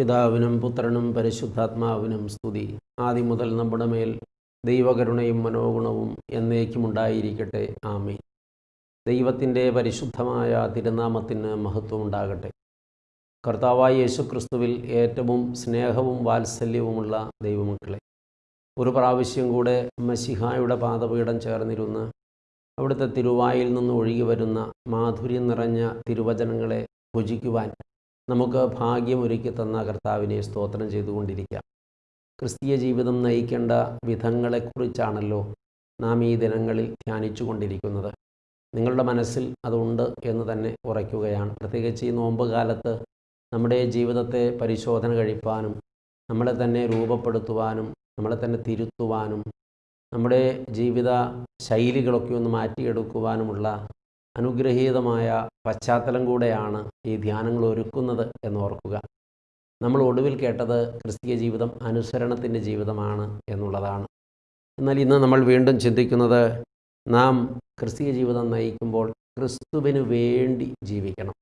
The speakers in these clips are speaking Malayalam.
പിതാവിനും പുത്രനും പരിശുദ്ധാത്മാവിനും സ്തുതി. ആദ്യം മുതൽ നമ്മുടെ മേൽ ദൈവകരുണയും മനോഗുണവും എന്നേക്കുമുണ്ടായിരിക്കട്ടെ. ഉണ്ടായിരിക്കട്ടെ ആമേ ദൈവത്തിന്റെ പരിശുദ്ധമായ തിരുനാമത്തിന് മഹത്വമുണ്ടാകട്ടെ കർത്താവായ യേശുക്രിസ്തുവിൽ ഏറ്റവും സ്നേഹവും വാത്സല്യവുമുള്ള ദൈവമക്കളെ ഒരു പ്രാവശ്യം കൂടെ മസിഹായുടെ പാദപീഠം ചേർന്നിരുന്ന് അവിടുത്തെ തിരുവായിൽ നിന്ന് ഒഴുകി വരുന്ന മാധുര്യം നിറഞ്ഞ തിരുവചനങ്ങളെ ഭുജിക്കുവാൻ നമുക്ക് ഭാഗ്യമൊരുക്കി തന്ന കർത്താവിനെ സ്തോത്രം ചെയ്തുകൊണ്ടിരിക്കാം. ക്രിസ്തീയ ജീവിതം നയിക്കേണ്ട വിധങ്ങളെക്കുറിച്ചാണല്ലോ നാം ഈ ദിനങ്ങളിൽ ധ്യാനിച്ചു കൊണ്ടിരിക്കുന്നത് നിങ്ങളുടെ മനസ്സിൽ അതുണ്ട് എന്ന് തന്നെ ഉറയ്ക്കുകയാണ്. പ്രത്യേകിച്ച് ഈ നോമ്പ് കാലത്ത് നമ്മുടെ ജീവിതത്തെ പരിശോധന കഴിപ്പാനും നമ്മളെ തന്നെ രൂപപ്പെടുത്തുവാനും നമ്മളെ തന്നെ തിരുത്തുവാനും നമ്മുടെ ജീവിത ശൈലികളൊക്കെ ഒന്ന് മാറ്റിയെടുക്കുവാനുമുള്ള അനുഗ്രഹീതമായ പശ്ചാത്തലം കൂടെയാണ് ഈ ധ്യാനങ്ങൾ ഒരുക്കുന്നത് എന്ന് ഓർക്കുക നമ്മൾ ഒടുവിൽ കേട്ടത് ക്രിസ്തീയ ജീവിതം അനുസരണത്തിന്റെ ജീവിതമാണ് എന്നുള്ളതാണ്. എന്നാൽ ഇന്ന് നമ്മൾ വീണ്ടും ചിന്തിക്കുന്നത് നാം ക്രിസ്തീയ ജീവിതം നയിക്കുമ്പോൾ ക്രിസ്തുവിന് വേണ്ടി ജീവിക്കണം.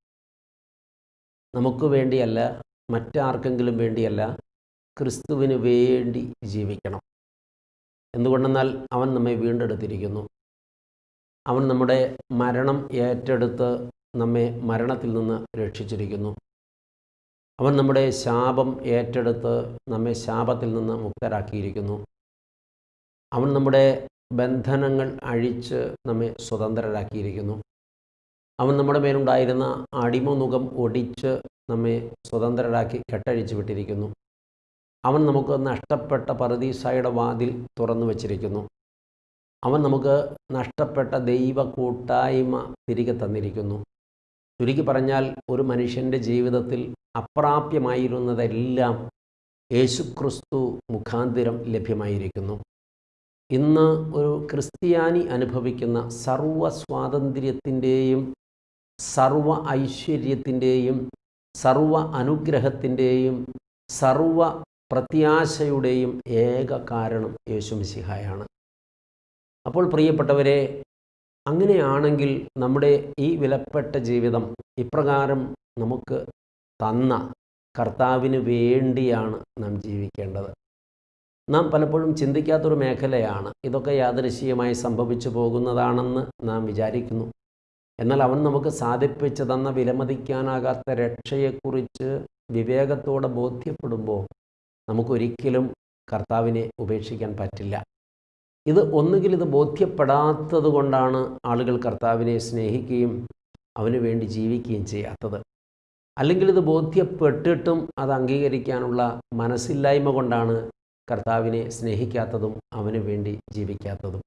നമുക്ക് വേണ്ടിയല്ല മറ്റാർക്കെങ്കിലും വേണ്ടിയല്ല ക്രിസ്തുവിന് വേണ്ടി ജീവിക്കണം. എന്തുകൊണ്ടെന്നാൽ അവൻ നമ്മെ വീണ്ടെടുത്തിരിക്കുന്നു. അവൻ നമ്മുടെ മരണം ഏറ്റെടുത്ത് നമ്മെ മരണത്തിൽ നിന്ന് രക്ഷിച്ചിരിക്കുന്നു. അവൻ നമ്മുടെ ശാപം ഏറ്റെടുത്ത് നമ്മെ ശാപത്തിൽ നിന്ന് മുക്തരാക്കിയിരിക്കുന്നു. അവൻ നമ്മുടെ ബന്ധനങ്ങൾ അഴിച്ച് നമ്മെ സ്വതന്ത്രരാക്കിയിരിക്കുന്നു. അവൻ നമ്മുടെ മേലുണ്ടായിരുന്ന അടിമുഖം ഒടിച്ച് നമ്മെ സ്വതന്ത്രരാക്കി കെട്ടഴിച്ചു വിട്ടിരിക്കുന്നു. അവൻ നമുക്ക് നഷ്ടപ്പെട്ട പറുദീസായുടെ വാതിൽ തുറന്നു വച്ചിരിക്കുന്നു. അവൻ നമുക്ക് നഷ്ടപ്പെട്ട ദൈവ കൂട്ടായ്മ തിരികെ തന്നിരിക്കുന്നു. ചുരുക്കി പറഞ്ഞാൽ ഒരു മനുഷ്യന്റെ ജീവിതത്തിൽ അപ്രാപ്യമായിരുന്നതെല്ലാം യേശുക്രിസ്തു മുഖാന്തിരം ലഭ്യമായിരിക്കുന്നു. ഇന്ന് ഒരു ക്രിസ്ത്യാനി അനുഭവിക്കുന്ന സർവ സ്വാതന്ത്ര്യത്തിന്റെയും സർവ ഐശ്വര്യത്തിന്റെയും സർവ അനുഗ്രഹത്തിന്റെയും സർവ പ്രത്യാശയുടെയും ഏക കാരണം യേശുമിശിഹായാണ് അപ്പോൾ പ്രിയപ്പെട്ടവരെ അങ്ങനെയാണെങ്കിൽ നമ്മുടെ ഈ വിലപ്പെട്ട ജീവിതം ഇപ്രകാരം നമുക്ക് തന്ന കർത്താവിന് വേണ്ടിയാണ് നാം ജീവിക്കേണ്ടത്. നാം പലപ്പോഴും ചിന്തിക്കാത്തൊരു മേഖലയാണ്. ഇതൊക്കെ യാദൃശ്യമായി സംഭവിച്ചു പോകുന്നതാണെന്ന് നാം വിചാരിക്കുന്നു. എന്നാൽ അവൻ നമുക്ക് സാധിപ്പിച്ചു തന്ന വിലമതിക്കാനാകാത്ത രക്ഷയെക്കുറിച്ച് വിവേകത്തോടെ ബോധ്യപ്പെടുമ്പോൾ നമുക്കൊരിക്കലും കർത്താവിനെ ഉപേക്ഷിക്കാൻ പറ്റില്ല. ഇത് ഒന്നുകിൽ ഇത് ബോധ്യപ്പെടാത്തത് കൊണ്ടാണ് ആളുകൾ കർത്താവിനെ സ്നേഹിക്കുകയും അവന് വേണ്ടി ജീവിക്കുകയും ചെയ്യാത്തത്. അല്ലെങ്കിൽ ഇത് ബോധ്യപ്പെട്ടിട്ടും അത് അംഗീകരിക്കാനുള്ള മനസ്സില്ലായ്മ കൊണ്ടാണ് കർത്താവിനെ സ്നേഹിക്കാത്തതും അവന് വേണ്ടി ജീവിക്കാത്തതും.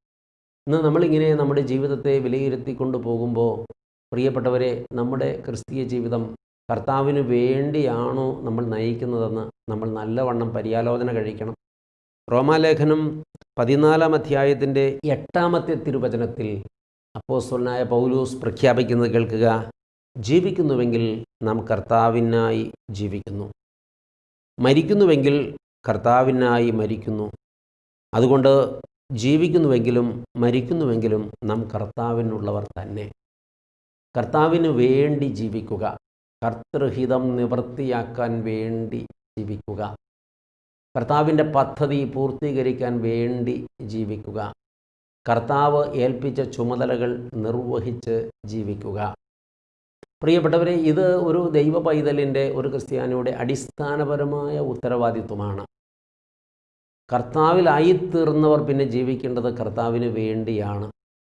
ഇന്ന് നമ്മളിങ്ങനെ നമ്മുടെ ജീവിതത്തെ വിലയിരുത്തിക്കൊണ്ട് പോകുമ്പോൾ പ്രിയപ്പെട്ടവരെ നമ്മുടെ ക്രിസ്തീയ ജീവിതം കർത്താവിന് വേണ്ടിയാണോ നമ്മൾ നയിക്കുന്നതെന്ന് നമ്മൾ നല്ലവണ്ണം പര്യാലോചന കഴിക്കണം. റോമാലേഖനം പതിനാലാം അധ്യായത്തിന്റെ എട്ടാമത്തെ തിരുവചനത്തിൽ അപ്പോസ്വലനായ പൗലൂസ് പ്രഖ്യാപിക്കുന്നത് കേൾക്കുക. ജീവിക്കുന്നുവെങ്കിൽ നാം കർത്താവിനായി ജീവിക്കുന്നു. മരിക്കുന്നുവെങ്കിൽ കർത്താവിനായി മരിക്കുന്നു. അതുകൊണ്ട് ജീവിക്കുന്നുവെങ്കിലും മരിക്കുന്നുവെങ്കിലും നാം കർത്താവിനുള്ളവർ തന്നെ. കർത്താവിന് വേണ്ടി ജീവിക്കുക. കർത്തൃഹിതം നിവൃത്തിയാക്കാൻ വേണ്ടി ജീവിക്കുക. കർത്താവിന്റെ പദ്ധതി പൂർത്തീകരിക്കാൻ വേണ്ടി ജീവിക്കുക. കർത്താവ് ഏൽപ്പിച്ച ചുമതലകൾ നിർവഹിച്ച് ജീവിക്കുക. പ്രിയപ്പെട്ടവരെ ഇത് ഒരു ദൈവ പൈതലിന്റെ ഒരു ക്രിസ്ത്യാനിയുടെ അടിസ്ഥാനപരമായ ഉത്തരവാദിത്വമാണ്. കർത്താവിലായിത്തീർന്നവർ പിന്നെ ജീവിക്കേണ്ടത് കർത്താവിന് വേണ്ടിയാണ്.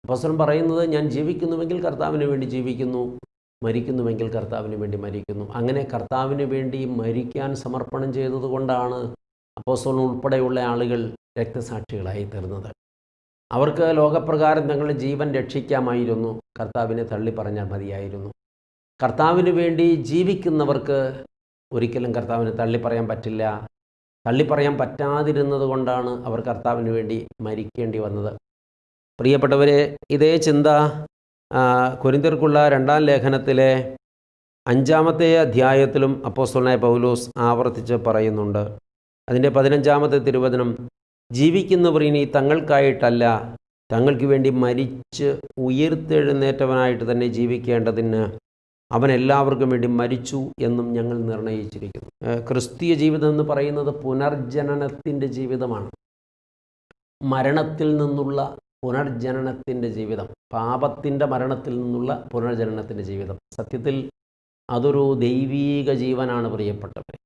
അപ്പസ്വരം പറയുന്നത് ഞാൻ ജീവിക്കുന്നുവെങ്കിൽ കർത്താവിന് വേണ്ടി ജീവിക്കുന്നു മരിക്കുന്നുവെങ്കിൽ കർത്താവിന് വേണ്ടി മരിക്കുന്നു. അങ്ങനെ കർത്താവിന് വേണ്ടി മരിക്കാൻ സമർപ്പണം ചെയ്തതുകൊണ്ടാണ് അപ്പോസ്തലൻ ഉൾപ്പെടെയുള്ള ആളുകൾ രക്തസാക്ഷികളായി തീർന്നത്. അവർക്ക് ലോകപ്രകാരം തങ്ങളുടെ ജീവൻ രക്ഷിക്കാമായിരുന്നു. കർത്താവിനെ തള്ളി പറഞ്ഞാൽ മതിയായിരുന്നു. കർത്താവിന് വേണ്ടി ജീവിക്കുന്നവർക്ക് ഒരിക്കലും കർത്താവിനെ തള്ളി പറയാൻ പറ്റില്ല. തള്ളി പറയാൻ പറ്റാതിരുന്നത് കൊണ്ടാണ് അവർ കർത്താവിന് വേണ്ടി മരിക്കേണ്ടി വന്നത്. പ്രിയപ്പെട്ടവരെ ഇതേ ചിന്ത കുരിന്തിർക്കുള്ള രണ്ടാം ലേഖനത്തിലെ അഞ്ചാമത്തെ അധ്യായത്തിലും അപ്പോസ്തലനായ പൗലോസ് ആവർത്തിച്ച് പറയുന്നുണ്ട്. അതിന്റെ പതിനഞ്ചാമത്തെ തിരുവചനം ജീവിക്കുന്നവർ ഇനി തങ്ങൾക്കായിട്ടല്ല തങ്ങൾക്ക് വേണ്ടി മരിച്ച് ഉയർത്തെഴുന്നേറ്റവനായിട്ട് തന്നെ ജീവിക്കേണ്ടതിന് അവൻ എല്ലാവർക്കും വേണ്ടി മരിച്ചു എന്നും ഞങ്ങൾ നിർണയിച്ചിരിക്കുന്നു. ക്രിസ്തീയ ജീവിതം എന്ന് പറയുന്നത് പുനർജനനത്തിന്റെ ജീവിതമാണ്. മരണത്തിൽ നിന്നുള്ള പുനർജനനത്തിന്റെ ജീവിതം പാപത്തിന്റെ മരണത്തിൽ നിന്നുള്ള പുനർജനനത്തിന്റെ ജീവിതം. സത്യത്തിൽ അതൊരു ദൈവീക ജീവനാണ് പ്രിയപ്പെട്ടവരെ.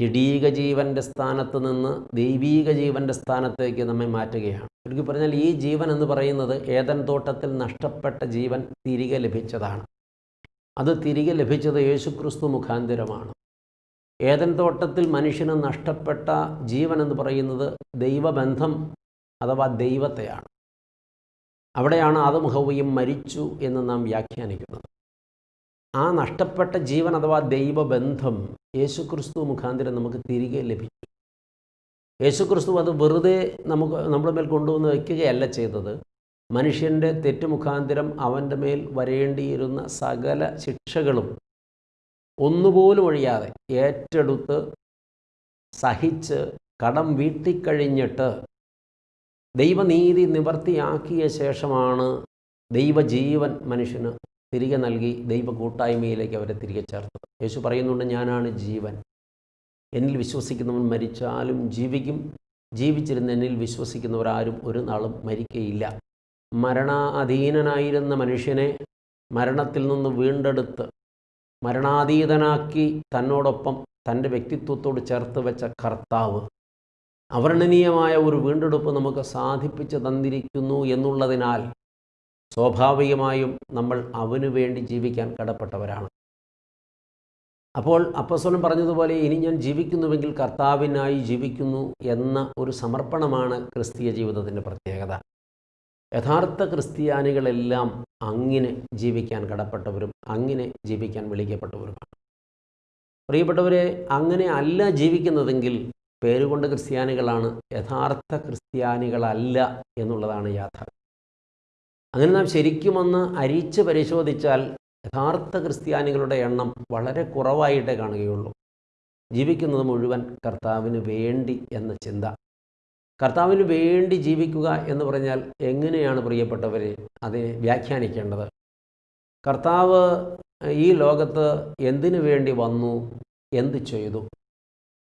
ജഡീക ജീവന്റെ സ്ഥാനത്ത് നിന്ന് ദൈവീക ജീവന്റെ സ്ഥാനത്തേക്ക് നമ്മെ മാറ്റുകയാണ്. ചുരുക്കി പറഞ്ഞാൽ ഈ ജീവൻ എന്ന് പറയുന്നത് ഏതൻ തോട്ടത്തിൽ നഷ്ടപ്പെട്ട ജീവൻ തിരികെ ലഭിച്ചതാണ്. അത് തിരികെ ലഭിച്ചത് യേശുക്രിസ്തു മുഖാന്തിരമാണ്. ഏതൻ തോട്ടത്തിൽ മനുഷ്യന് നഷ്ടപ്പെട്ട ജീവൻ എന്ന് പറയുന്നത് ദൈവബന്ധം അഥവാ ദൈവത്തെയാണ്. അവിടെയാണ് ആദമുഹവയും മരിച്ചു എന്ന് നാം വ്യാഖ്യാനിക്കുന്നത്. ആ നഷ്ടപ്പെട്ട ജീവൻ അഥവാ ദൈവബന്ധം യേശുക്രിസ്തു മുഖാന്തരം നമുക്ക് തിരികെ ലഭിച്ചു യേശുക്രിസ്തു അത് വെറുതെ നമുക്ക് നമ്മുടെ മേൽ കൊണ്ടുവന്ന് വയ്ക്കുകയല്ല ചെയ്തത്. മനുഷ്യന്റെ തെറ്റുമുഖാന്തിരം അവന്റെ മേൽ വരേണ്ടിയിരുന്ന സകല ശിക്ഷകളും ഒന്നുപോലും ഒഴിയാതെ ഏറ്റെടുത്ത് സഹിച്ച് കടം വീട്ടിക്കഴിഞ്ഞിട്ട് ദൈവനീതി നിവർത്തിയാക്കിയ ശേഷമാണ് ദൈവജീവൻ മനുഷ്യന് തിരികെ നൽകി ദൈവ കൂട്ടായ്മയിലേക്ക് അവരെ തിരികെ ചേർത്തു യേശു പറയുന്നുണ്ട് ഞാനാണ് ജീവൻ. എന്നിൽ വിശ്വസിക്കുന്നവൻ മരിച്ചാലും ജീവിക്കും. ജീവിച്ചിരുന്ന എന്നിൽ വിശ്വസിക്കുന്നവരാരും ഒരു നാളും മരിക്കയില്ല. മരണാധീനനായിരുന്ന മനുഷ്യനെ മരണത്തിൽ നിന്ന് വീണ്ടെടുത്ത് മരണാതീതനാക്കി തന്നോടൊപ്പം തന്റെ വ്യക്തിത്വത്തോട് ചേർത്ത് വെച്ച കർത്താവ് അവർണനീയമായ ഒരു വീണ്ടെടുപ്പ് നമുക്ക് സാധിപ്പിച്ചു തന്നിരിക്കുന്നു എന്നുള്ളതിനാൽ സ്വാഭാവികമായും നമ്മൾ അവനു വേണ്ടി ജീവിക്കാൻ കടപ്പെട്ടവരാണ്. അപ്പോൾ അപ്പസ്വലം പറഞ്ഞതുപോലെ ഇനി ഞാൻ ജീവിക്കുന്നുവെങ്കിൽ കർത്താവിനായി ജീവിക്കുന്നു എന്ന ഒരു സമർപ്പണമാണ് ക്രിസ്തീയ ജീവിതത്തിന്റെ പ്രത്യേകത. യഥാർത്ഥ ക്രിസ്ത്യാനികളെല്ലാം അങ്ങനെ ജീവിക്കാൻ കടപ്പെട്ടവരും അങ്ങനെ ജീവിക്കാൻ വിളിക്കപ്പെട്ടവരുമാണ്. പ്രിയപ്പെട്ടവരെ അങ്ങനെ അല്ല ജീവിക്കുന്നതെങ്കിൽ പേരുകൊണ്ട് ക്രിസ്ത്യാനികളാണ് യഥാർത്ഥ ക്രിസ്ത്യാനികളല്ല എന്നുള്ളതാണ് യാഥാർത്ഥ്യം. അങ്ങനെ നാം ശരിക്കും ഒന്ന് അരിച്ച് പരിശോധിച്ചാൽ യഥാർത്ഥ ക്രിസ്ത്യാനികളുടെ എണ്ണം വളരെ കുറവായിട്ടേ കാണുകയുള്ളൂ. ജീവിക്കുന്നത് മുഴുവൻ കർത്താവിന് വേണ്ടി എന്ന ചിന്ത. കർത്താവിന് വേണ്ടി ജീവിക്കുക എന്ന് പറഞ്ഞാൽ എങ്ങനെയാണ് പ്രിയപ്പെട്ടവരെ അതിനെ വ്യാഖ്യാനിക്കേണ്ടത്? കർത്താവ് ഈ ലോകത്ത് എന്തിനു വേണ്ടി വന്നു? എന്ത് ചെയ്തു?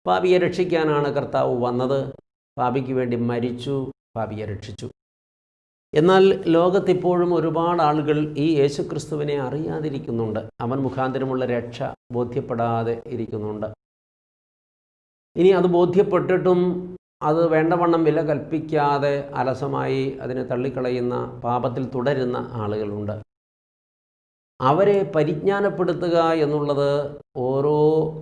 പാപിയെ രക്ഷിക്കാനാണ് കർത്താവ് വന്നത്. പാപിക്ക് വേണ്ടി മരിച്ചു. പാപിയെ രക്ഷിച്ചു. എന്നാൽ ലോകത്തിപ്പോഴും ഒരുപാട് ആളുകൾ ഈ യേശുക്രിസ്തുവിനെ അറിയാതിരിക്കുന്നുണ്ട്. അവൻ മുഖാന്തരമുള്ള രക്ഷ ബോധ്യപ്പെടാതെ ഇരിക്കുന്നുണ്ട്. ഇനി അത് ബോധ്യപ്പെട്ടിട്ടും അത് വേണ്ടവണ്ണം വില കൽപ്പിക്കാതെ അലസമായി അതിനെ തള്ളിക്കളയുന്ന പാപത്തിൽ തുടരുന്ന ആളുകളുണ്ട്. അവരെ പരിജ്ഞാനപ്പെടുത്തുക എന്നുള്ളത് ഓരോ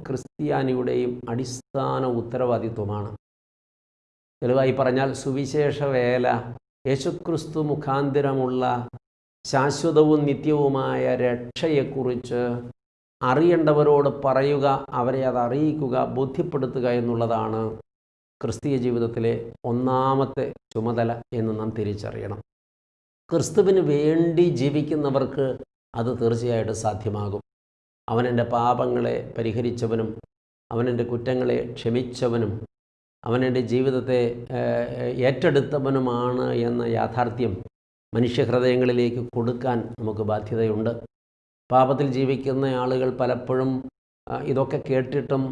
ക്രിസ്ത്യാനിയുടെയും അടിസ്ഥാന ഉത്തരവാദിത്വമാണ്. തെളിവായി പറഞ്ഞാൽ സുവിശേഷ വേല യേശുക്രിസ്തു മുഖാന്തിരമുള്ള ശാശ്വതവും നിത്യവുമായ രക്ഷയെക്കുറിച്ച് അറിയേണ്ടവരോട് പറയുക അവരെ അത് അറിയിക്കുക ബോധ്യപ്പെടുത്തുക എന്നുള്ളതാണ് ക്രിസ്തീയ ജീവിതത്തിലെ ഒന്നാമത്തെ ചുമതല എന്ന് നാം തിരിച്ചറിയണം. ക്രിസ്തുവിന് വേണ്ടി ജീവിക്കുന്നവർക്ക് അത് തീർച്ചയായിട്ടും സാധ്യമാകും. അവനെന്റെ പാപങ്ങളെ പരിഹരിച്ചവനും അവനെന്റെ കുറ്റങ്ങളെ ക്ഷമിച്ചവനും അവൻ എന്റെ ജീവിതത്തെ ഏറ്റെടുത്തവനുമാണ് എന്ന യാഥാർത്ഥ്യം മനുഷ്യഹൃദയങ്ങളിലേക്ക് കൊടുക്കാൻ നമുക്ക് ബാധ്യതയുണ്ട്. പാപത്തിൽ ജീവിക്കുന്ന ആളുകൾ പലപ്പോഴും ഇതൊക്കെ കേട്ടിട്ടും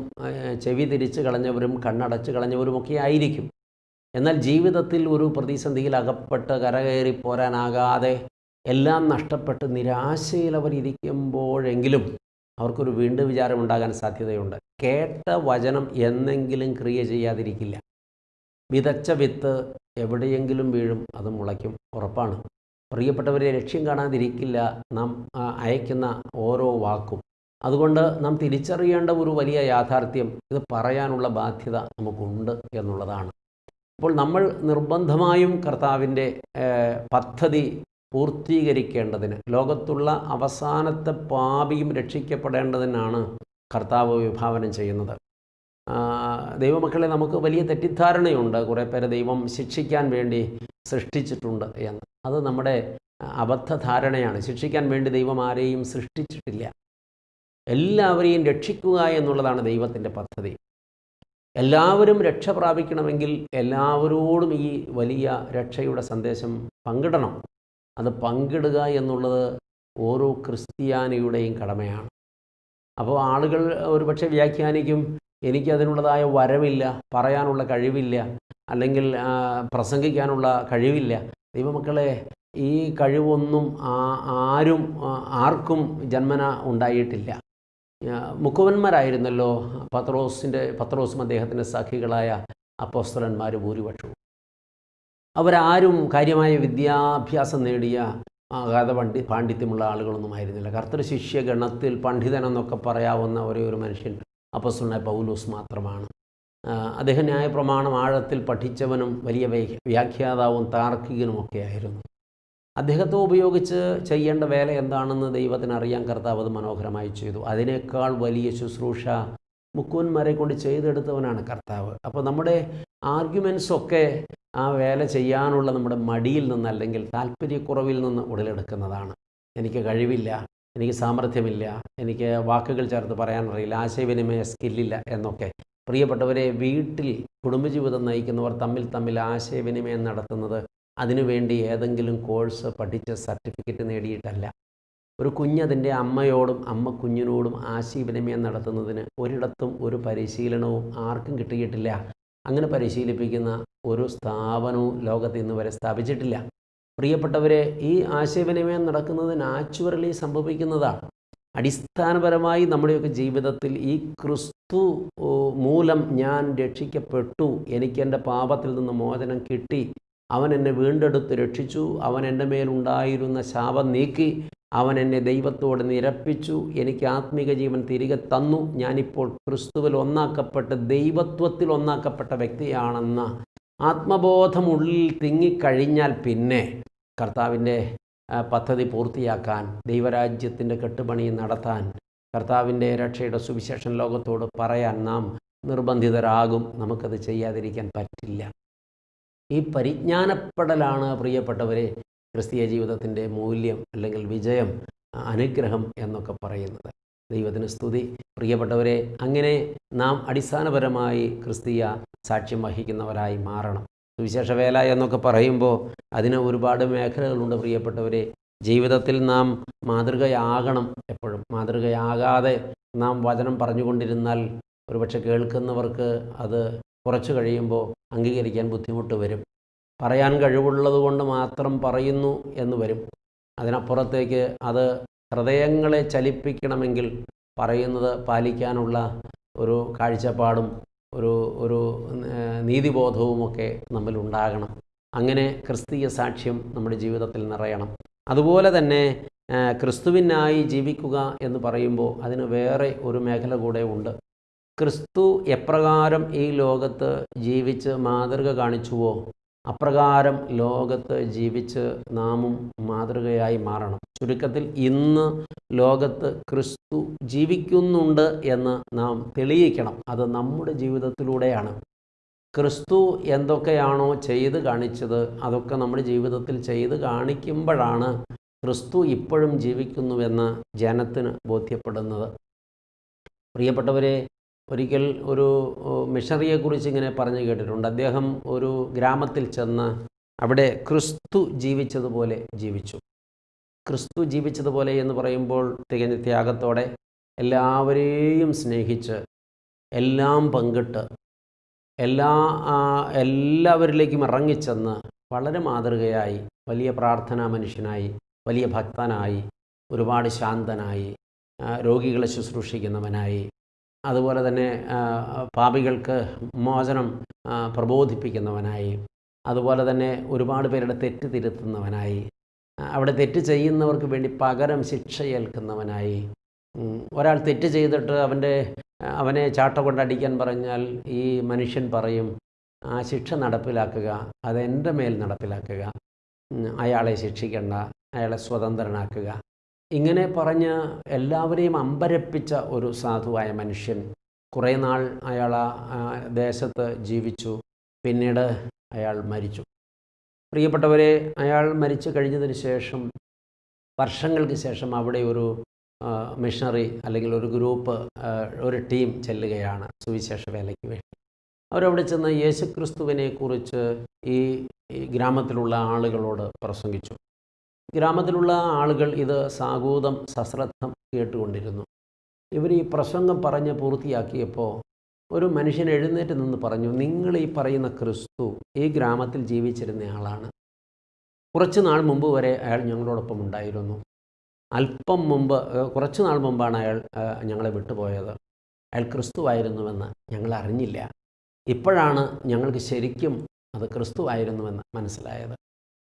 ചെവി തിരിച്ച് കളഞ്ഞവരും കണ്ണടച്ച് കളഞ്ഞവരുമൊക്കെ ആയിരിക്കും. എന്നാൽ ജീവിതത്തിൽ ഒരു പ്രതിസന്ധിയിൽ അകപ്പെട്ട് കരകയറി പോരാനാകാതെ എല്ലാം നഷ്ടപ്പെട്ട് നിരാശയിൽ അവർ ഇരിക്കുമ്പോഴെങ്കിലും അവർക്കൊരു വീണ്ടും വിചാരമുണ്ടാകാൻ സാധ്യതയുണ്ട്. കേട്ട വചനം എന്നെങ്കിലും ക്രിയ ചെയ്യാതിരിക്കില്ല. വിതച്ച വിത്ത് എവിടെയെങ്കിലും വീഴും അത് മുളയ്ക്കും. ഉറപ്പാണ്. പ്രിയപ്പെട്ടവരെ ലക്ഷ്യം കാണാതിരിക്കില്ല. നാം അയക്കുന്ന ഓരോ വാക്കും. അതുകൊണ്ട് നാം തിരിച്ചറിയേണ്ട ഒരു വലിയ യാഥാർത്ഥ്യം ഇത് പറയാനുള്ള ബാധ്യത നമുക്കുണ്ട് എന്നുള്ളതാണ്. അപ്പോൾ നമ്മൾ നിർബന്ധമായും കർത്താവിന്റെ പദ്ധതി പൂർത്തീകരിക്കേണ്ടതിന് ലോകത്തുള്ള അവസാനത്തെ പാപിയും രക്ഷിക്കപ്പെടേണ്ടതിനാണ് കർത്താവ് വിഭാവനം ചെയ്യുന്നത്. ദൈവമക്കളെ നമുക്ക് വലിയ തെറ്റിദ്ധാരണയുണ്ട്. കുറേ പേരെ ദൈവം ശിക്ഷിക്കാൻ വേണ്ടി സൃഷ്ടിച്ചിട്ടുണ്ട് എന്ന്. അത് നമ്മുടെ അബദ്ധധാരണയാണ്. ശിക്ഷിക്കാൻ വേണ്ടി ദൈവം ആരെയും സൃഷ്ടിച്ചിട്ടില്ല. എല്ലാവരെയും രക്ഷിക്കുക എന്നുള്ളതാണ് ദൈവത്തിന്റെ പദ്ധതി. എല്ലാവരും രക്ഷ പ്രാപിക്കണമെങ്കിൽ എല്ലാവരോടും ഈ വലിയ രക്ഷയുടെ സന്ദേശം പങ്കിടണം. അത് പങ്കിടുക എന്നുള്ളത് ഓരോ ക്രിസ്ത്യാനിയുടെയും കടമയാണ്. അപ്പോൾ ആളുകൾ ഒരുപക്ഷെ വ്യാഖ്യാനിക്കും എനിക്കതിനുള്ളതായ വരവില്ല പറയാനുള്ള കഴിവില്ല അല്ലെങ്കിൽ പ്രസംഗിക്കാനുള്ള കഴിവില്ല. ദൈവമക്കളെ ഈ കഴിവൊന്നും ആരും ആർക്കും ജന്മന ഉണ്ടായിട്ടില്ല. മുക്കുവന്മാരായിരുന്നല്ലോ പത്രോസിന്റെ പത്രോസും അദ്ദേഹത്തിന്റെ സഖികളായ അപ്പോസ്തലന്മാർ ഭൂരിപക്ഷവും. അവരാരും കാര്യമായ വിദ്യാഭ്യാസം നേടിയ അഗാധ പണ്ഡി പാണ്ഡിത്യമുള്ള ആളുകളൊന്നും ആയിരുന്നില്ല. കർത്തൃ ഗണത്തിൽ പണ്ഡിതനെന്നൊക്കെ പറയാവുന്ന ഒരേ ഒരു മനുഷ്യൻ അപ്പസുണ്ണ പൗലൂസ് മാത്രമാണ്. അദ്ദേഹം ന്യായപ്രമാണം ആഴത്തിൽ പഠിച്ചവനും വലിയ വ്യ- വ്യാഖ്യാതാവും താർക്കികനുമൊക്കെ ആയിരുന്നു. അദ്ദേഹത്തെ ഉപയോഗിച്ച് ചെയ്യേണ്ട വേല എന്താണെന്ന് ദൈവത്തിന് അറിയാൻ കർത്താവ് അത് മനോഹരമായി ചെയ്തു. അതിനേക്കാൾ വലിയ ശുശ്രൂഷ മുക്കുവന്മാരെ കൊണ്ട് ചെയ്തെടുത്തവനാണ് കർത്താവ്. അപ്പോൾ നമ്മുടെ ആർഗ്യുമെൻസൊക്കെ ആ വേല ചെയ്യാനുള്ള നമ്മുടെ മടിയിൽ നിന്ന് അല്ലെങ്കിൽ താല്പര്യക്കുറവിൽ നിന്ന് ഉടലെടുക്കുന്നതാണ്. എനിക്ക് കഴിവില്ല എനിക്ക് സാമർഥ്യമില്ല എനിക്ക് വാക്കുകൾ ചേർത്ത് പറയാനറിയില്ല ആശയവിനിമയ സ്കില്ലില്ല എന്നൊക്കെ. പ്രിയപ്പെട്ടവരെ വീട്ടിൽ കുടുംബജീവിതം നയിക്കുന്നവർ തമ്മിൽ തമ്മിൽ ആശയവിനിമയം നടത്തുന്നത് അതിനുവേണ്ടി ഏതെങ്കിലും കോഴ്സ് പഠിച്ച് സർട്ടിഫിക്കറ്റ് നേടിയിട്ടല്ല. ഒരു കുഞ്ഞതിന്റെ അമ്മയോടും അമ്മ കുഞ്ഞിനോടും ആശയവിനിമയം നടത്തുന്നതിന് ഒരിടത്തും ഒരു പരിശീലനവും ആർക്കും കിട്ടിയിട്ടില്ല. അങ്ങനെ പരിശീലിപ്പിക്കുന്ന ഒരു സ്ഥാപനവും ലോകത്ത് ഇന്ന് വരെ സ്ഥാപിച്ചിട്ടില്ല. പ്രിയപ്പെട്ടവരെ ഈ ആശയവിനിമയം നടക്കുന്നത് നാച്ചുറലി സംഭവിക്കുന്നതാണ്. അടിസ്ഥാനപരമായി നമ്മുടെയൊക്കെ ജീവിതത്തിൽ ഈ ക്രിസ്തു മൂലം ഞാൻ രക്ഷിക്കപ്പെട്ടു. എനിക്ക് എന്റെ പാപത്തിൽ നിന്ന് മോചനം കിട്ടി. അവൻ എന്നെ വീണ്ടെടുത്ത് രക്ഷിച്ചു. അവൻ എന്റെ മേലുണ്ടായിരുന്ന ശാപം നീക്കി. അവൻ എന്നെ ദൈവത്തോട് നിരപ്പിച്ചു. എനിക്ക് ആത്മീക ജീവൻ തിരികെ തന്നു. ഞാനിപ്പോൾ ക്രിസ്തുവിൽ ഒന്നാക്കപ്പെട്ട് ദൈവത്വത്തിൽ ഒന്നാക്കപ്പെട്ട വ്യക്തിയാണെന്ന ആത്മബോധമുള്ളിൽ തിങ്ങിക്കഴിഞ്ഞാൽ പിന്നെ കർത്താവിന്റെ പദ്ധതി പൂർത്തിയാക്കാൻ ദൈവരാജ്യത്തിന്റെ കെട്ടുപണി നടത്താൻ കർത്താവിന്റെ രക്ഷയുടെ സുവിശേഷൻ ലോകത്തോട് പറയാൻ നാം നിർബന്ധിതരാകും. നമുക്കത് ചെയ്യാതിരിക്കാൻ പറ്റില്ല. ഈ പരിജ്ഞാനപ്പെടലാണ് പ്രിയപ്പെട്ടവരെ ക്രിസ്തീയ ജീവിതത്തിന്റെ മൂല്യം അല്ലെങ്കിൽ വിജയം അനുഗ്രഹം എന്നൊക്കെ പറയുന്നത്. ദൈവത്തിന് സ്തുതി. പ്രിയപ്പെട്ടവരെ അങ്ങനെ നാം അടിസ്ഥാനപരമായി ക്രിസ്തീയ സാക്ഷ്യം വഹിക്കുന്നവരായി മാറണം. സുവിശേഷ വേല എന്നൊക്കെ പറയുമ്പോൾ അതിന് ഒരുപാട് മേഖലകളുണ്ട് പ്രിയപ്പെട്ടവരെ. ജീവിതത്തിൽ നാം മാതൃകയാകണം എപ്പോഴും. മാതൃകയാകാതെ നാം വചനം പറഞ്ഞുകൊണ്ടിരുന്നാൽ ഒരുപക്ഷെ കേൾക്കുന്നവർക്ക് അത് കുറച്ച് കഴിയുമ്പോൾ അംഗീകരിക്കാൻ ബുദ്ധിമുട്ട് വരും. പറയാൻ കഴിവുള്ളത് കൊണ്ട് മാത്രം പറയുന്നു എന്ന് വരും. അതിനപ്പുറത്തേക്ക് അത് ഹൃദയങ്ങളെ ചലിപ്പിക്കണമെങ്കിൽ പറയുന്നത് പാലിക്കാനുള്ള ഒരു കാഴ്ചപ്പാടും ഒരു ഒരു നീതിബോധവുമൊക്കെ നമ്മിൽ ഉണ്ടാകണം അങ്ങനെ ക്രിസ്തീയ സാക്ഷ്യം നമ്മുടെ ജീവിതത്തിൽ നിറയണം. അതുപോലെ തന്നെ ക്രിസ്തുവിനായി ജീവിക്കുക എന്ന് പറയുമ്പോൾ അതിന് വേറെ ഒരു മേഖല കൂടെ ഉണ്ട്. ക്രിസ്തു എപ്രകാരം ഈ ലോകത്ത് ജീവിച്ച് മാതൃക കാണിച്ചുവോ അപ്രകാരം ലോകത്ത് ജീവിച്ച് നാമും മാതൃകയായി മാറണം. ചുരുക്കത്തിൽ ഇന്ന് ലോകത്ത് ക്രിസ്തു ജീവിക്കുന്നുണ്ട് എന്ന് നാം തെളിയിക്കണം. അത് നമ്മുടെ ജീവിതത്തിലൂടെയാണ്. ക്രിസ്തു എന്തൊക്കെയാണോ ചെയ്ത് കാണിച്ചത് അതൊക്കെ നമ്മുടെ ജീവിതത്തിൽ ചെയ്ത് കാണിക്കുമ്പോഴാണ് ക്രിസ്തു ഇപ്പോഴും ജീവിക്കുന്നുവെന്ന് ജനത്തിന് ബോധ്യപ്പെടുന്നത്. പ്രിയപ്പെട്ടവരെ ഒരിക്കൽ ഒരു മിഷറിയെക്കുറിച്ച് ഇങ്ങനെ പറഞ്ഞു കേട്ടിട്ടുണ്ട്. അദ്ദേഹം ഒരു ഗ്രാമത്തിൽ ചെന്ന് അവിടെ ക്രിസ്തു ജീവിച്ചതുപോലെ ജീവിച്ചു. ക്രിസ്തു ജീവിച്ചതുപോലെ എന്ന് പറയുമ്പോൾ തികഞ്ഞ ത്യാഗത്തോടെ എല്ലാവരെയും സ്നേഹിച്ച് എല്ലാം പങ്കിട്ട് എല്ലാ എല്ലാവരിലേക്കും ഇറങ്ങിച്ചെന്ന് വളരെ മാതൃകയായി വലിയ പ്രാർത്ഥനാ മനുഷ്യനായി വലിയ ഭക്തനായി ഒരുപാട് ശാന്തനായി രോഗികളെ ശുശ്രൂഷിക്കുന്നവനായി അതുപോലെ തന്നെ പാപികൾക്ക് മോചനം പ്രബോധിപ്പിക്കുന്നവനായി. അതുപോലെ തന്നെ ഒരുപാട് പേരുടെ തെറ്റ് തിരുത്തുന്നവനായി. അവിടെ തെറ്റ് ചെയ്യുന്നവർക്ക് വേണ്ടി പകരം ശിക്ഷ ഏൽക്കുന്നവനായി ഒരാൾ തെറ്റ് ചെയ്തിട്ട് അവന്റെ അവനെ ചാട്ട കൊണ്ടടിക്കാൻ പറഞ്ഞാൽ ഈ മനുഷ്യൻ പറയും ആ ശിക്ഷ നടപ്പിലാക്കുക അതെന്റെ മേൽ നടപ്പിലാക്കുക. അയാളെ ശിക്ഷിക്കേണ്ട അയാളെ സ്വതന്ത്രനാക്കുക. ഇങ്ങനെ പറഞ്ഞ് എല്ലാവരെയും അമ്പരപ്പിച്ച ഒരു സാധുവായ മനുഷ്യൻ കുറേ നാൾ അയാൾ ആ ദേശത്ത് ജീവിച്ചു. പിന്നീട് അയാൾ മരിച്ചു. പ്രിയപ്പെട്ടവരെ അയാൾ മരിച്ചു കഴിഞ്ഞതിന് ശേഷം വർഷങ്ങൾക്ക് ശേഷം അവിടെ ഒരു മിഷണറി അല്ലെങ്കിൽ ഒരു ഗ്രൂപ്പ് ഒരു ടീം ചെല്ലുകയാണ് സുവിശേഷ വേലയ്ക്ക് വേണ്ടി. അവരവിടെ ചെന്ന് യേശുക്രിസ്തുവിനെ കുറിച്ച് ഈ ഗ്രാമത്തിലുള്ള ആളുകളോട് പ്രസംഗിച്ചു. ഗ്രാമത്തിലുള്ള ആളുകൾ ഇത് സാഗൂതം സശ്രദ്ധം കേട്ടുകൊണ്ടിരുന്നു. ഇവർ ഈ പ്രസംഗം പറഞ്ഞ് പൂർത്തിയാക്കിയപ്പോൾ ഒരു മനുഷ്യൻ എഴുന്നേറ്റ് നിന്ന് പറഞ്ഞു നിങ്ങൾ ഈ പറയുന്ന ക്രിസ്തു ഈ ഗ്രാമത്തിൽ ജീവിച്ചിരുന്ന ആളാണ്. കുറച്ച് നാൾ മുമ്പ് വരെ അയാൾ ഞങ്ങളോടൊപ്പം ഉണ്ടായിരുന്നു. അല്പം മുമ്പ് കുറച്ച് നാൾ മുമ്പാണ് അയാൾ ഞങ്ങളെ വിട്ടുപോയത്. അയാൾ ക്രിസ്തുവായിരുന്നുവെന്ന് ഞങ്ങൾ അറിഞ്ഞില്ല. ഇപ്പോഴാണ് ഞങ്ങൾക്ക് ശരിക്കും അത് ക്രിസ്തുവായിരുന്നുവെന്ന് മനസ്സിലായത്.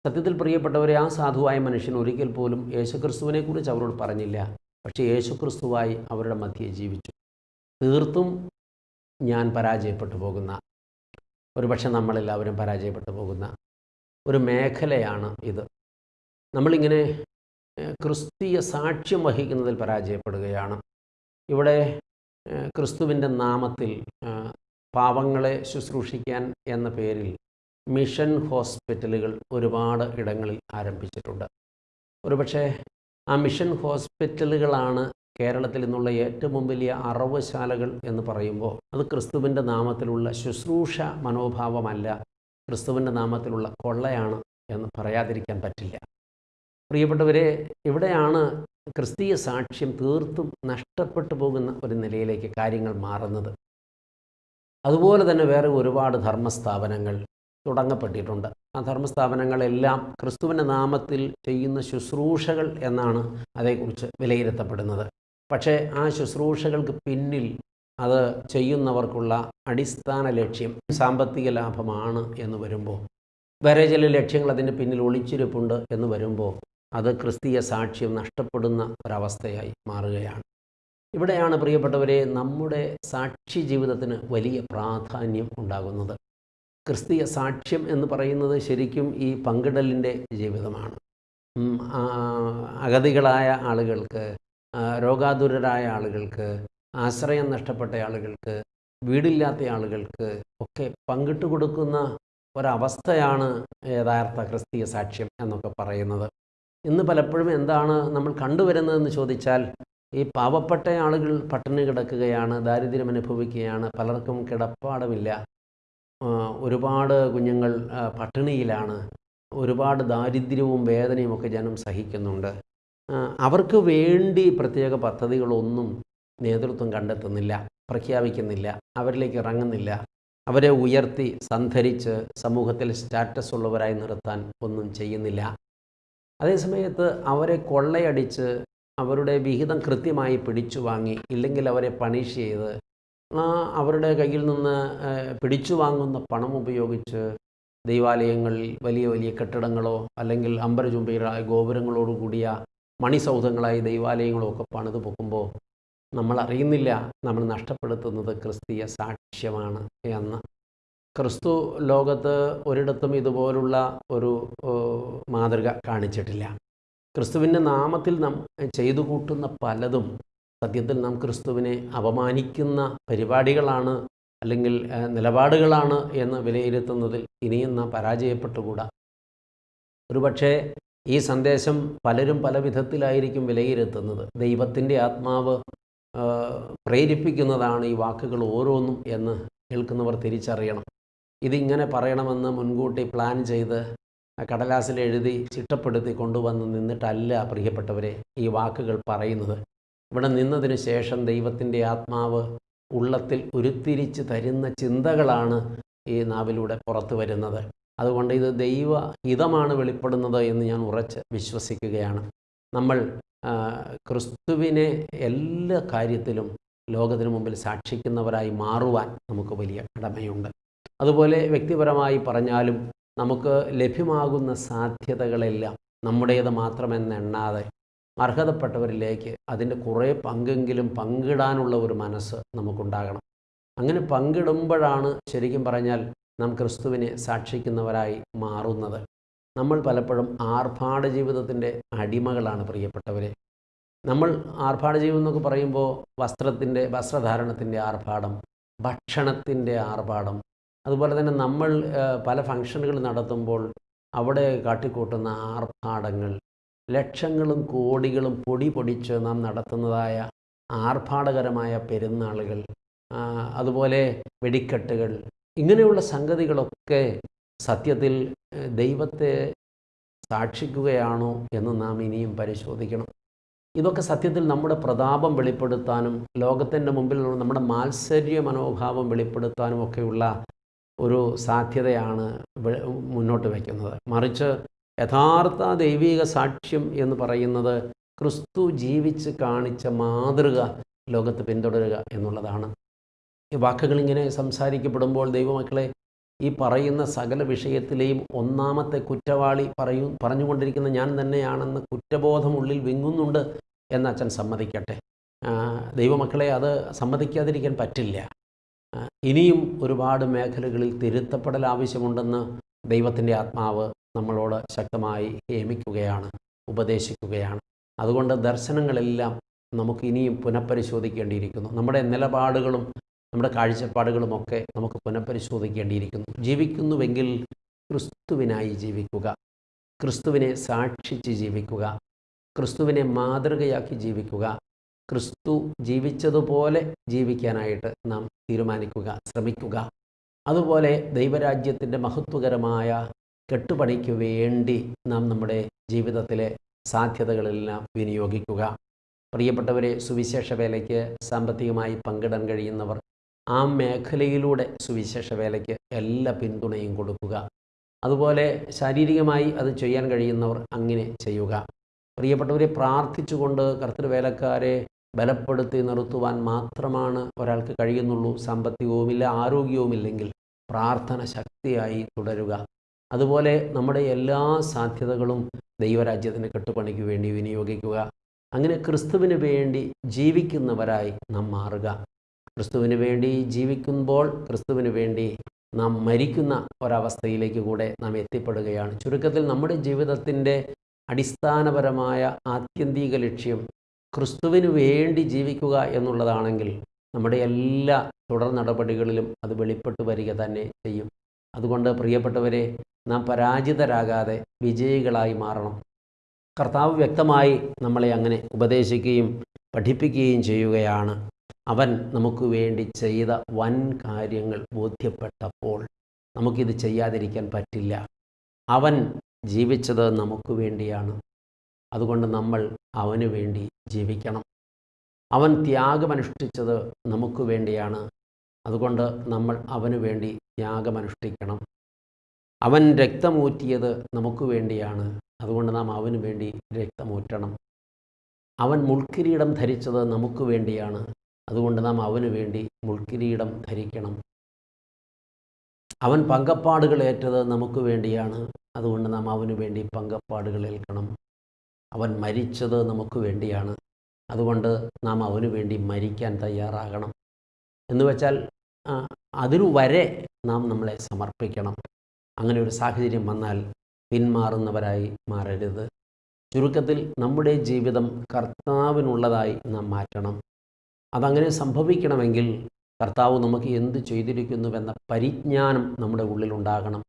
സത്യത്തിൽ പ്രിയപ്പെട്ടവരെ ആ സാധുവായ മനുഷ്യൻ ഒരിക്കൽ പോലും യേശുക്രിസ്തുവിനെക്കുറിച്ച് അവരോട് പറഞ്ഞില്ല. പക്ഷേ യേശുക്രിസ്തുവായി അവരുടെ മധ്യേ ജീവിച്ചു. തീർത്തും ഞാൻ പരാജയപ്പെട്ടു പോകുന്ന ഒരുപക്ഷെ നമ്മളെല്ലാവരും പരാജയപ്പെട്ടു പോകുന്ന ഒരു മേഖലയാണ് ഇത്. നമ്മളിങ്ങനെ ക്രിസ്തീയ സാക്ഷ്യം വഹിക്കുന്നതിൽ പരാജയപ്പെടുകയാണ്. ഇവിടെ ക്രിസ്തുവിന്റെ നാമത്തിൽ പാവങ്ങളെ ശുശ്രൂഷിക്കാൻ എന്ന പേരിൽ മിഷൻ ഹോസ്പിറ്റലുകൾ ഒരുപാട് ഇടങ്ങളിൽ ആരംഭിച്ചിട്ടുണ്ട്. ഒരുപക്ഷെ ആ മിഷൻ ഹോസ്പിറ്റലുകളാണ് കേരളത്തിൽ നിന്നുള്ള ഏറ്റവും വലിയ അറവുശാലകൾ എന്ന് പറയുമ്പോൾ അത് ക്രിസ്തുവിന്റെ നാമത്തിലുള്ള ശുശ്രൂഷ മനോഭാവമല്ല ക്രിസ്തുവിന്റെ നാമത്തിലുള്ള കൊള്ളയാണ് എന്ന് പറയാതിരിക്കാൻ പറ്റില്ല. പ്രിയപ്പെട്ടവരെ ഇവിടെയാണ് ക്രിസ്തീയ സാക്ഷ്യം തീർത്തും നഷ്ടപ്പെട്ടു പോകുന്ന ഒരു നിലയിലേക്ക് കാര്യങ്ങൾ മാറുന്നത്. അതുപോലെ തന്നെ വേറെ ഒരുപാട് ധർമ്മസ്ഥാപനങ്ങൾ തുടങ്ങപ്പെട്ടിട്ടുണ്ട്. ആ ധർമ്മസ്ഥാപനങ്ങളെല്ലാം ക്രിസ്തുവിന്റെ നാമത്തിൽ ചെയ്യുന്ന ശുശ്രൂഷകൾ എന്നാണ് അതേക്കുറിച്ച് വിലയിരുത്തപ്പെടുന്നത്. പക്ഷേ ആ ശുശ്രൂഷകൾക്ക് പിന്നിൽ അത് ചെയ്യുന്നവർക്കുള്ള അടിസ്ഥാന ലക്ഷ്യം സാമ്പത്തിക ലാഭമാണ് എന്ന് വരുമ്പോൾ വേറെ ചില ലക്ഷ്യങ്ങൾ അതിന്റെ പിന്നിൽ ഒളിച്ചിരിപ്പുണ്ട് എന്ന് വരുമ്പോൾ അത് ക്രിസ്തീയ സാക്ഷ്യം നഷ്ടപ്പെടുന്ന ഒരവസ്ഥയായി മാറുകയാണ്. ഇവിടെയാണ് പ്രിയപ്പെട്ടവരെ നമ്മുടെ സാക്ഷി ജീവിതത്തിന് വലിയ പ്രാധാന്യം ഉണ്ടാകുന്നത്. ക്രിസ്തീയ സാക്ഷ്യം എന്ന് പറയുന്നത് ശരിക്കും ഈ പങ്കിടലിന്റെ ജീവിതമാണ്. അഗതികളായ ആളുകൾക്ക് രോഗാതുരരായ ആളുകൾക്ക് ആശ്രയം നഷ്ടപ്പെട്ട ആളുകൾക്ക് വീടില്ലാത്ത ആളുകൾക്ക് ഒക്കെ പങ്കിട്ട് കൊടുക്കുന്ന ഒരവസ്ഥയാണ് യഥാർത്ഥ ക്രിസ്തീയ സാക്ഷ്യം എന്നൊക്കെ പറയുന്നത്. ഇന്ന് പലപ്പോഴും എന്താണ് നമ്മൾ കണ്ടുവരുന്നതെന്ന് ചോദിച്ചാൽ ഈ പാവപ്പെട്ട ആളുകൾ പട്ടിണി കിടക്കുകയാണ് ദാരിദ്ര്യം അനുഭവിക്കുകയാണ് പലർക്കും കിടപ്പാടമില്ല ഒരുപാട് കുഞ്ഞുങ്ങൾ പട്ടിണിയിലാണ്. ഒരുപാട് ദാരിദ്ര്യവും വേദനയും ഒക്കെ ജനം സഹിക്കുന്നുണ്ട്. അവർക്ക് വേണ്ടി പ്രത്യേക പദ്ധതികളൊന്നും നേതൃത്വം കണ്ടെത്തുന്നില്ല പ്രഖ്യാപിക്കുന്നില്ല അവരിലേക്ക് ഇറങ്ങുന്നില്ല. അവരെ ഉയർത്തി സന്ധരിച്ച് സമൂഹത്തിൽ സ്റ്റാറ്റസ് ഉള്ളവരായി നിർത്താൻ ഒന്നും ചെയ്യുന്നില്ല. അതേസമയത്ത് അവരെ കൊള്ളയടിച്ച് അവരുടെ വിഹിതം കൃത്യമായി പിടിച്ചു വാങ്ങി ഇല്ലെങ്കിൽ അവരെ പണിഷ് ചെയ്ത് അവരുടെ കയ്യിൽ നിന്ന് പിടിച്ചു വാങ്ങുന്ന പണം ഉപയോഗിച്ച് ദൈവാലയങ്ങളിൽ വലിയ വലിയ കെട്ടിടങ്ങളോ അല്ലെങ്കിൽ അമ്പരചുംബികളായ ഗോപുരങ്ങളോട് കൂടിയ മണിസൗധങ്ങളായി ദൈവാലയങ്ങളോ ഒക്കെ പണിത് പൊക്കുമ്പോൾ നമ്മൾ അറിയുന്നില്ല നമ്മൾ നഷ്ടപ്പെടുത്തുന്നത് ക്രിസ്തീയ സാക്ഷ്യമാണ് എന്ന്. ക്രിസ്തു ലോകത്ത് ഒരിടത്തും ഇതുപോലുള്ള ഒരു മാതൃക കാണിച്ചിട്ടില്ല. ക്രിസ്തുവിന്റെ നാമത്തിൽ നാം ചെയ്തു കൂട്ടുന്ന പലതും സത്യത്തിൽ നാം ക്രിസ്തുവിനെ അപമാനിക്കുന്ന പരിപാടികളാണ് അല്ലെങ്കിൽ നിലപാടുകളാണ് എന്ന് വിലയിരുത്തുന്നതിൽ ഇനിയും നാം പരാജയപ്പെട്ടുകൂടാ. ഒരുപക്ഷേ ഈ സന്ദേശം പലരും പല വിധത്തിലായിരിക്കും വിലയിരുത്തുന്നത്. ദൈവത്തിന്റെ ആത്മാവ് പ്രേരിപ്പിക്കുന്നതാണ് ഈ വാക്കുകൾ ഓരോന്നും എന്ന് കേൾക്കുന്നവർ തിരിച്ചറിയണം. ഇതിങ്ങനെ പറയണമെന്ന് മുൻകൂട്ടി പ്ലാൻ ചെയ്ത് കടലാസിൽ എഴുതി ചിട്ടപ്പെടുത്തി കൊണ്ടുവന്ന് നിന്നിട്ടല്ല പ്രിയപ്പെട്ടവരെ ഈ വാക്കുകൾ പറയുന്നത്. ഇവിടെ നിന്നതിന് ശേഷം ദൈവത്തിന്റെ ആത്മാവ് ഉള്ളത്തിൽ ഉരുത്തിരിച്ച് തരുന്ന ചിന്തകളാണ് ഈ നാവിലൂടെ പുറത്തു വരുന്നത്. അതുകൊണ്ട് ഇത് ദൈവ ഹിതമാണ് വെളിപ്പെടുന്നത് എന്ന് ഞാൻ ഉറച്ച് വിശ്വസിക്കുകയാണ്. നമ്മൾ ക്രിസ്തുവിനെ എല്ലാ കാര്യത്തിലും ലോകത്തിനു മുമ്പിൽ സാക്ഷിക്കുന്നവരായി മാറുവാൻ നമുക്ക് വലിയ കടമയുണ്ട്. അതുപോലെ വ്യക്തിപരമായി പറഞ്ഞാലും നമുക്ക് ലഭ്യമാകുന്ന സാധ്യതകളെല്ലാം നമ്മുടേത് മാത്രമെന്നെണ്ണാതെ അർഹതപ്പെട്ടവരിലേക്ക് അതിന്റെ കുറേ പങ്കെങ്കിലും പങ്കിടാനുള്ള ഒരു മനസ്സ് നമുക്കുണ്ടാകണം. അങ്ങനെ പങ്കിടുമ്പോഴാണ് ശരിക്കും പറഞ്ഞാൽ നാം ക്രിസ്തുവിനെ സാക്ഷിക്കുന്നവരായി മാറുന്നത്. നമ്മൾ പലപ്പോഴും ആർഭാട ജീവിതത്തിന്റെ അടിമകളാണ് പ്രിയപ്പെട്ടവരെ. നമ്മൾ ആർഭാട ജീവിതം എന്നൊക്കെ പറയുമ്പോൾ വസ്ത്രത്തിന്റെ വസ്ത്രധാരണത്തിന്റെ ആർഭാടം ഭക്ഷണത്തിന്റെ ആർഭാടം അതുപോലെ തന്നെ നമ്മൾ പല ഫങ്ഷനുകൾ നടത്തുമ്പോൾ അവിടെ കാട്ടിക്കൂട്ടുന്ന ആർഭാടങ്ങൾ ലക്ഷങ്ങളും കോടികളും പൊടി പൊടിച്ച് നാം നടത്തുന്നതായ ആർഭാടകരമായ പെരുന്നാളുകൾ അതുപോലെ വെടിക്കെട്ടുകൾ ഇങ്ങനെയുള്ള സംഗതികളൊക്കെ സത്യത്തിൽ ദൈവത്തെ സാക്ഷിക്കുകയാണോ എന്ന് നാം ഇനിയും പരിശോധിക്കണം. ഇതൊക്കെ സത്യത്തിൽ നമ്മുടെ പ്രതാപം വെളിപ്പെടുത്താനും ലോകത്തിന്റെ മുമ്പിൽ നമ്മുടെ മാത്സര്യ മനോഭാവം വെളിപ്പെടുത്താനും ഒക്കെയുള്ള ഒരു സാധ്യതയാണ് മുന്നോട്ട് വയ്ക്കുന്നത്. മറിച്ച് യഥാർത്ഥ ദൈവിക സാക്ഷ്യം എന്ന് പറയുന്നത് ക്രിസ്തു ജീവിച്ച് കാണിച്ച മാതൃക ലോകത്ത് പിന്തുടരുക എന്നുള്ളതാണ്. ഈ വാക്കുകൾ ഇങ്ങനെ സംസാരിക്കപ്പെടുമ്പോൾ ദൈവമക്കളെ ഈ പറയുന്ന സകല വിഷയത്തിലെയും ഒന്നാമത്തെ കുറ്റവാളി പറയൂ പറഞ്ഞുകൊണ്ടിരിക്കുന്ന ഞാൻ തന്നെയാണെന്ന് കുറ്റബോധം ഉള്ളിൽ വിങ്ങുന്നുണ്ട് എന്ന് അച്ഛൻ സമ്മതിക്കട്ടെ. ദൈവമക്കളെ അത് സമ്മതിക്കാതിരിക്കാൻ പറ്റില്ല. ഇനിയും ഒരുപാട് മേഖലകളിൽ തിരുത്തപ്പെടൽ ആവശ്യമുണ്ടെന്ന് ദൈവത്തിന്റെ ആത്മാവ് നമ്മളോട് ശക്തമായി ഹേമിക്കുകയാണ് ഉപദേശിക്കുകയാണ്. അതുകൊണ്ട് ദർശനങ്ങളെല്ലാം നമുക്ക് ഇനിയും പുനഃപരിശോധിക്കേണ്ടിയിരിക്കുന്നു. നമ്മുടെ നിലപാടുകളും നമ്മുടെ കാഴ്ചപ്പാടുകളുമൊക്കെ നമുക്ക് പുനഃപരിശോധിക്കേണ്ടിയിരിക്കുന്നു. ജീവിക്കുന്നുവെങ്കിൽ ക്രിസ്തുവിനായി ജീവിക്കുക ക്രിസ്തുവിനെ സാക്ഷിച്ച് ജീവിക്കുക ക്രിസ്തുവിനെ മാതൃകയാക്കി ജീവിക്കുക ക്രിസ്തു ജീവിച്ചതുപോലെ ജീവിക്കാനായിട്ട് നാം തീരുമാനിക്കുക ശ്രമിക്കുക. അതുപോലെ ദൈവരാജ്യത്തിന്റെ മഹത്വകരമായ കെട്ടുപണിക്ക് വേണ്ടി നാം നമ്മുടെ ജീവിതത്തിലെ സാധ്യതകളെല്ലാം വിനിയോഗിക്കുക. പ്രിയപ്പെട്ടവരെ സുവിശേഷ വേലയ്ക്ക് സാമ്പത്തികമായി പങ്കിടാൻ കഴിയുന്നവർ ആ മേഖലയിലൂടെ സുവിശേഷ വേലയ്ക്ക് എല്ലാ പിന്തുണയും കൊടുക്കുക. അതുപോലെ ശാരീരികമായി അത് ചെയ്യാൻ കഴിയുന്നവർ അങ്ങനെ ചെയ്യുക. പ്രിയപ്പെട്ടവരെ പ്രാർത്ഥിച്ചുകൊണ്ട് കർത്തൃവേലക്കാരെ ബലപ്പെടുത്തി നിർത്തുവാൻ മാത്രമാണ് ഒരാൾക്ക് കഴിയുന്നുള്ളൂ. സാമ്പത്തികവുമില്ല ആരോഗ്യവുമില്ലെങ്കിൽ പ്രാർത്ഥന ശക്തിയായി തുടരുക. അതുപോലെ നമ്മുടെ എല്ലാ സാധ്യതകളും ദൈവരാജ്യത്തിന് കെട്ടുപണിക്ക് വേണ്ടി വിനിയോഗിക്കുക. അങ്ങനെ ക്രിസ്തുവിന് വേണ്ടി ജീവിക്കുന്നവരായി നാം മാറുക. ക്രിസ്തുവിന് വേണ്ടി ജീവിക്കുമ്പോൾ ക്രിസ്തുവിന് വേണ്ടി നാം മരിക്കുന്ന ഒരവസ്ഥയിലേക്ക് കൂടെ നാം എത്തിപ്പെടുകയാണ്. ചുരുക്കത്തിൽ നമ്മുടെ ജീവിതത്തിന്റെ അടിസ്ഥാനപരമായ ആത്യന്തിക ലക്ഷ്യം ക്രിസ്തുവിന് വേണ്ടി ജീവിക്കുക എന്നുള്ളതാണെങ്കിൽ നമ്മുടെ എല്ലാ തുടർ നടപടികളിലും അത് വെളിപ്പെട്ട് വരിക തന്നെ ചെയ്യും. അതുകൊണ്ട് പ്രിയപ്പെട്ടവരെ നാം പരാജിതരാകാതെ വിജയികളായി മാറണം. കർത്താവ് വ്യക്തമായി നമ്മളെ അങ്ങനെ ഉപദേശിക്കുകയും പഠിപ്പിക്കുകയും ചെയ്യുകയാണ്. അവൻ നമുക്ക് വേണ്ടി ചെയ്ത വൻ കാര്യങ്ങൾ ബോധ്യപ്പെട്ടപ്പോൾ നമുക്കിത് ചെയ്യാതിരിക്കാൻ പറ്റില്ല. അവൻ ജീവിച്ചത് നമുക്ക് വേണ്ടിയാണ്. അതുകൊണ്ട് നമ്മൾ അവന് വേണ്ടി ജീവിക്കണം. അവൻ ത്യാഗമനുഷ്ഠിച്ചത് നമുക്ക് വേണ്ടിയാണ്. അതുകൊണ്ട് നമ്മൾ അവന് വേണ്ടി ത്യാഗമനുഷ്ഠിക്കണം അവൻ രക്തമൂറ്റിയത് നമുക്ക് വേണ്ടിയാണ്. അതുകൊണ്ട് നാം അവന് വേണ്ടി രക്തമൂറ്റണം. അവൻ മുൾക്കിരീടം ധരിച്ചത് നമുക്ക് വേണ്ടിയാണ്. അതുകൊണ്ട് നാം അവന് വേണ്ടി മുൾക്കിരീടം ധരിക്കണം. അവൻ പങ്കപ്പാടുകൾ ഏറ്റത് നമുക്ക് വേണ്ടിയാണ്. അതുകൊണ്ട് നാം അവന് വേണ്ടി പങ്കപ്പാടുകൾ ഏൽക്കണം. അവൻ മരിച്ചത് നമുക്ക് വേണ്ടിയാണ്. അതുകൊണ്ട് നാം അവന് വേണ്ടി മരിക്കാൻ തയ്യാറാകണം. എന്ന് വെച്ചാൽ അതിനു വരെ നാം നമ്മളെ സമർപ്പിക്കണം. അങ്ങനെ ഒരു സാഹചര്യം വന്നാൽ പിന്മാറുന്നവരായി മാറരുത്. ചുരുക്കത്തിൽ നമ്മുടെ ജീവിതം കർത്താവിനുള്ളതായി നാം മാറ്റണം. അതങ്ങനെ സംഭവിക്കണമെങ്കിൽ കർത്താവ് നമുക്ക് എന്ത് ചെയ്തിരിക്കുന്നുവെന്ന പരിജ്ഞാനം നമ്മുടെ ഉള്ളിലുണ്ടാകണം.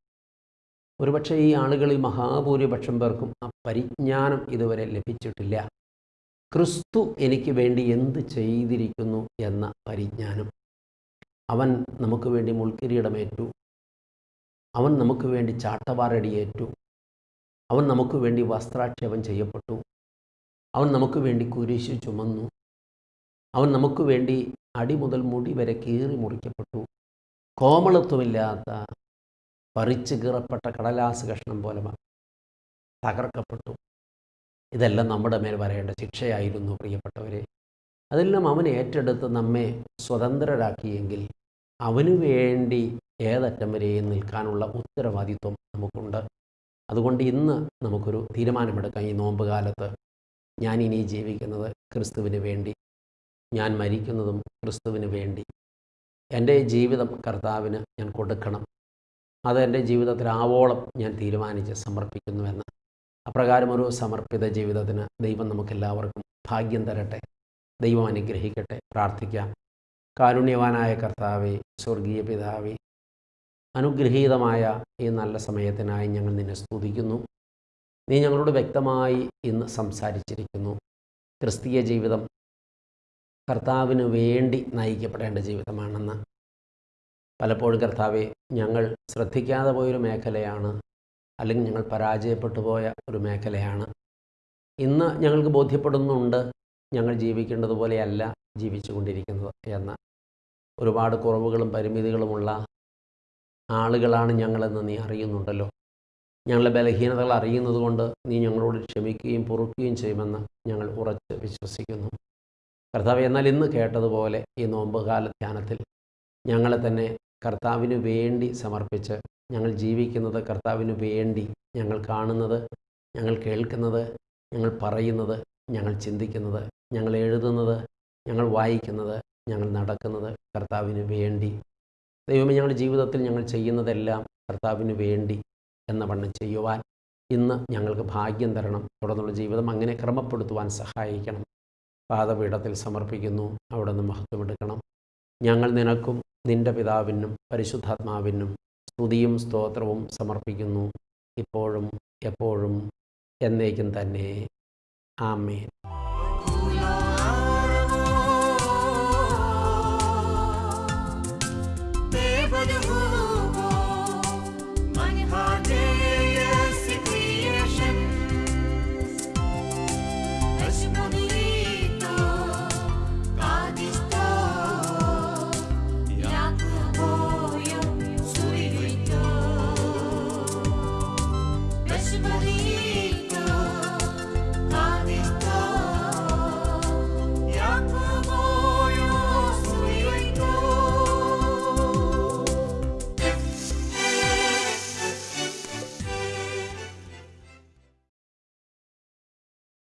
ഒരുപക്ഷെ ഈ ആളുകളിൽ മഹാഭൂരിപക്ഷം പേർക്കും ആ പരിജ്ഞാനം ഇതുവരെ ലഭിച്ചിട്ടില്ല. ക്രിസ്തു എനിക്ക് വേണ്ടി എന്ത് ചെയ്തിരിക്കുന്നു എന്ന പരിജ്ഞാനം. അവൻ നമുക്ക് വേണ്ടി മുൾക്കിരീടമേറ്റു. അവൻ നമുക്ക് വേണ്ടി ചാട്ടവാറടിയേറ്റു. അവൻ നമുക്ക് വേണ്ടി വസ്ത്രാക്ഷേപം ചെയ്യപ്പെട്ടു. അവൻ നമുക്ക് വേണ്ടി കുരിശു ചുമന്നു. അവൻ നമുക്ക് വേണ്ടി അടി മുതൽ മുടി വരെ കീറി മുറിക്കപ്പെട്ടു. കോമളത്വമില്ലാത്ത പറിച്ചു കീറപ്പെട്ട കടലാസ് കഷ്ണം പോലെ തകർക്കപ്പെട്ടു. ഇതെല്ലാം നമ്മുടെ മേൽ വരേണ്ട ശിക്ഷയായിരുന്നു പ്രിയപ്പെട്ടവരെ. അതെല്ലാം അവൻ ഏറ്റെടുത്ത് നമ്മെ സ്വതന്ത്രരാക്കിയെങ്കിൽ അവനു വേണ്ടി ഏതറ്റം വരെയും നിൽക്കാനുള്ള ഉത്തരവാദിത്വം നമുക്കുണ്ട്. അതുകൊണ്ട് ഇന്ന് നമുക്കൊരു തീരുമാനമെടുക്കാം ഈ നോമ്പ് കാലത്ത് ഞാൻ ഇനി ജീവിക്കുന്നത് ക്രിസ്തുവിന് വേണ്ടി. ഞാൻ മരിക്കുന്നതും ക്രിസ്തുവിന് വേണ്ടി. എന്റെ ജീവിതം കർത്താവിന് ഞാൻ കൊടുക്കണം. അത് എന്റെ ജീവിതത്തിൽ ആവോളം ഞാൻ തീരുമാനിച്ച് സമർപ്പിക്കുന്നുവെന്ന്. അപ്രകാരം ഒരു സമർപ്പിത ജീവിതത്തിന് ദൈവം നമുക്കെല്ലാവർക്കും ഭാഗ്യം തരട്ടെ. ദൈവം അനുഗ്രഹിക്കട്ടെ. പ്രാർത്ഥിക്കാം. കാരുണ്യവാനായ കർത്താവെ സ്വർഗീയ പിതാവെ അനുഗ്രഹീതമായ ഈ നല്ല സമയത്തിനായി ഞങ്ങൾ നിന്നെ സ്തുതിക്കുന്നു. നീ ഞങ്ങളോട് വ്യക്തമായി ഇന്ന് സംസാരിച്ചിരിക്കുന്നു. ക്രിസ്തീയ ജീവിതം കർത്താവിന് വേണ്ടി നയിക്കപ്പെടേണ്ട ജീവിതമാണെന്ന്. പലപ്പോഴും കർത്താവെ ഞങ്ങൾ ശ്രദ്ധിക്കാതെ പോയൊരു മേഖലയാണ് അല്ലെങ്കിൽ ഞങ്ങൾ പരാജയപ്പെട്ടു പോയ ഒരു മേഖലയാണ്. ഇന്ന് ഞങ്ങൾക്ക് ബോധ്യപ്പെടുന്നുണ്ട് ഞങ്ങൾ ജീവിക്കേണ്ടതുപോലെയല്ല ജീവിച്ചു കൊണ്ടിരിക്കുന്നത് എന്ന. ഒരുപാട് കുറവുകളും പരിമിതികളുമുള്ള ആളുകളാണ് ഞങ്ങളെന്ന് നീ അറിയുന്നുണ്ടല്ലോ. ഞങ്ങളുടെ ബലഹീനതകൾ അറിയുന്നത് കൊണ്ട് നീ ഞങ്ങളോട് ക്ഷമിക്കുകയും പൊറുക്കുകയും ചെയ്യുമെന്ന് ഞങ്ങൾ ഉറച്ച് വിശ്വസിക്കുന്നു. കർത്താവ് എന്നാൽ ഇന്ന് കേട്ടതുപോലെ ഈ നോമ്പുകാല ധ്യാനത്തിൽ ഞങ്ങളെ തന്നെ കർത്താവിന് വേണ്ടി സമർപ്പിച്ച് ഞങ്ങൾ ജീവിക്കുന്നത് കർത്താവിന് വേണ്ടി ഞങ്ങൾ കാണുന്നത് ഞങ്ങൾ കേൾക്കുന്നത് ഞങ്ങൾ പറയുന്നത് ഞങ്ങൾ ചിന്തിക്കുന്നത് ഞങ്ങൾ എഴുതുന്നത് ഞങ്ങൾ വായിക്കുന്നത് ഞങ്ങൾ നടക്കുന്നത് കർത്താവിന് വേണ്ടി. ദൈവമേ ഞങ്ങളുടെ ജീവിതത്തിൽ ഞങ്ങൾ ചെയ്യുന്നതെല്ലാം കർത്താവിന് വേണ്ടി എന്ന വണ്ണം ചെയ്യുവാൻ ഇന്ന് ഞങ്ങൾക്ക് ഭാഗ്യം തരണം. തുടർന്നുള്ള ജീവിതം അങ്ങനെ ക്രമപ്പെടുത്തുവാൻ സഹായിക്കണം. പാദപീഠത്തിൽ സമർപ്പിക്കുന്നു. അവിടെ നിന്ന് മഹത്വമെടുക്കണം ഞങ്ങൾ നിനക്കും നിന്റെ പിതാവിനും പരിശുദ്ധാത്മാവിനും സ്തുതിയും സ്തോത്രവും സമർപ്പിക്കുന്നു. ഇപ്പോഴും എപ്പോഴും എന്നേക്കും തന്നെ. ആമേൻ.